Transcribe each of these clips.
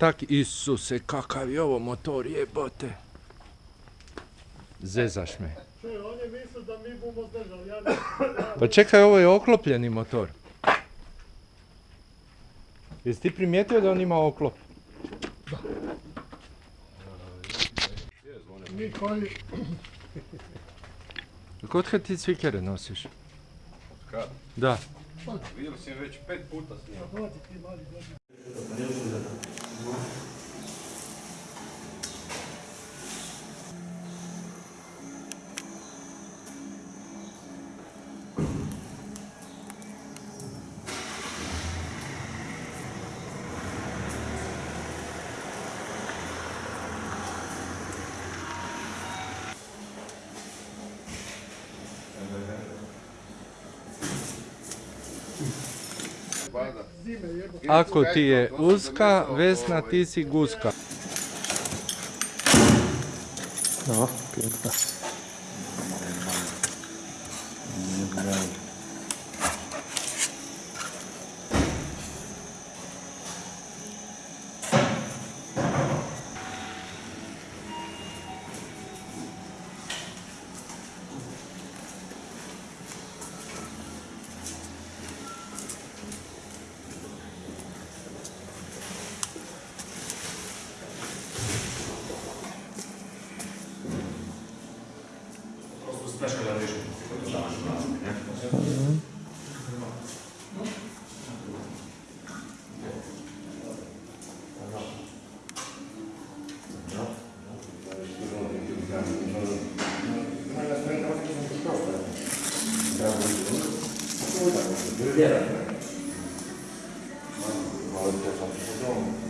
tak, Isuse, kakav je ovo motor, jebote. Zezaš me. Čuj, on je mislio da mi bumo zdržali, ja ne... Pa čekaj, ovo je oklopljeni motor. Jesi ti primijetio da on ima oklop? Mi koji... Kod kad ti cvikere nosiš? Kad? Da. Vidio sam već pet puta s njim. Ako ti je uska, Vesna ti si guska. No, piękna. special edition Ale to tam.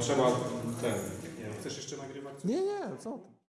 trzeba ten. Chcesz jeszcze nagrywać? Nie, nie, co?